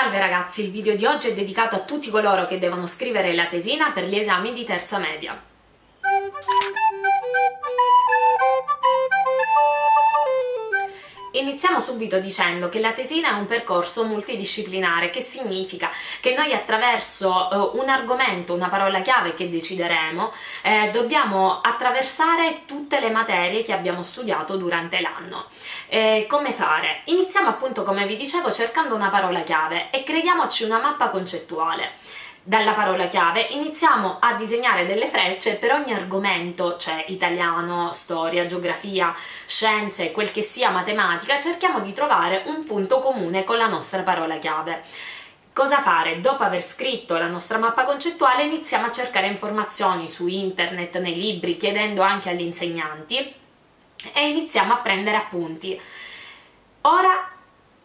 Salve ragazzi, il video di oggi è dedicato a tutti coloro che devono scrivere la tesina per gli esami di terza media. Iniziamo subito dicendo che la tesina è un percorso multidisciplinare, che significa che noi attraverso eh, un argomento, una parola chiave che decideremo, eh, dobbiamo attraversare tutte le materie che abbiamo studiato durante l'anno. Eh, come fare? Iniziamo appunto, come vi dicevo, cercando una parola chiave e creiamoci una mappa concettuale dalla parola chiave iniziamo a disegnare delle frecce per ogni argomento, cioè italiano, storia, geografia, scienze, quel che sia matematica, cerchiamo di trovare un punto comune con la nostra parola chiave. Cosa fare? Dopo aver scritto la nostra mappa concettuale iniziamo a cercare informazioni su internet, nei libri, chiedendo anche agli insegnanti e iniziamo a prendere appunti. Ora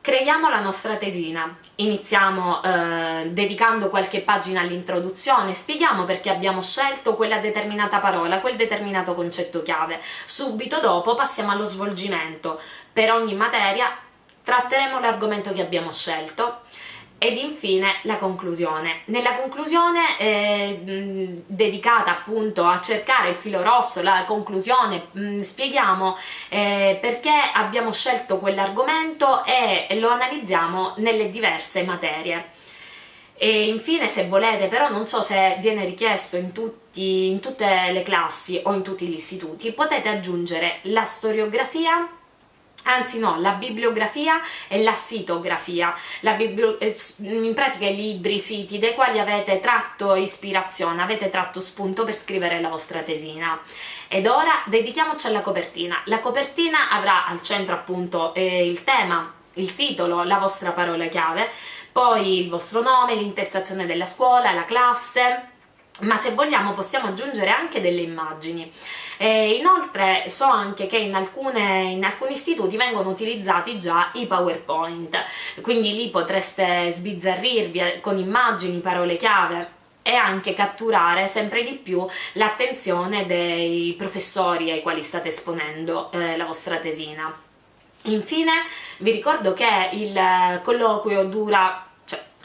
Creiamo la nostra tesina, iniziamo eh, dedicando qualche pagina all'introduzione, spieghiamo perché abbiamo scelto quella determinata parola, quel determinato concetto chiave. Subito dopo passiamo allo svolgimento. Per ogni materia tratteremo l'argomento che abbiamo scelto, ed infine la conclusione. Nella conclusione eh, dedicata appunto a cercare il filo rosso, la conclusione, mh, spieghiamo eh, perché abbiamo scelto quell'argomento e lo analizziamo nelle diverse materie. E infine se volete, però non so se viene richiesto in, tutti, in tutte le classi o in tutti gli istituti, potete aggiungere la storiografia anzi no, la bibliografia e la sitografia, la eh, in pratica i libri, siti dai quali avete tratto ispirazione, avete tratto spunto per scrivere la vostra tesina. Ed ora dedichiamoci alla copertina. La copertina avrà al centro appunto eh, il tema, il titolo, la vostra parola chiave, poi il vostro nome, l'intestazione della scuola, la classe, ma se vogliamo possiamo aggiungere anche delle immagini. E inoltre so anche che in, alcune, in, alcuni istituti vengono utilizzati già i PowerPoint, quindi lì potreste sbizzarrirvi con immagini, parole chiave e anche catturare sempre di più l'attenzione dei professori ai quali state esponendo eh, la vostra tesina. Infine vi ricordo che il colloquio dura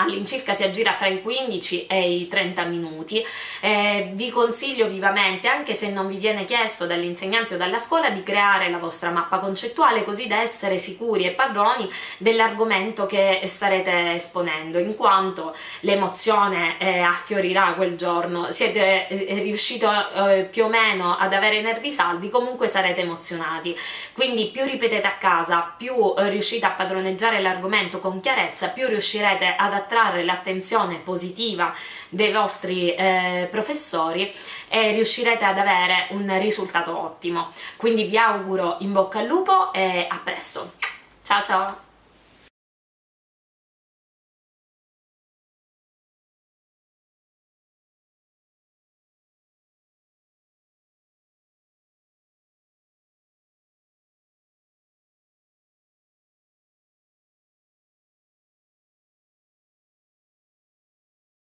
all'incirca si aggira fra i 15 e i 30 minuti. Eh, vi consiglio vivamente, anche se non vi viene chiesto dall'insegnante o dalla scuola, di creare la vostra mappa concettuale così da essere sicuri e padroni dell'argomento che starete esponendo, in quanto l'emozione eh, affiorirà quel giorno, siete eh, riusciti eh, più o meno ad avere nervi saldi, comunque sarete emozionati. Quindi più ripetete a casa, più eh, riuscite a padroneggiare l'argomento con chiarezza, più riuscirete ad attrarre l'attenzione positiva dei vostri eh, professori e riuscirete ad avere un risultato ottimo. Quindi vi auguro in bocca al lupo e a presto! Ciao ciao!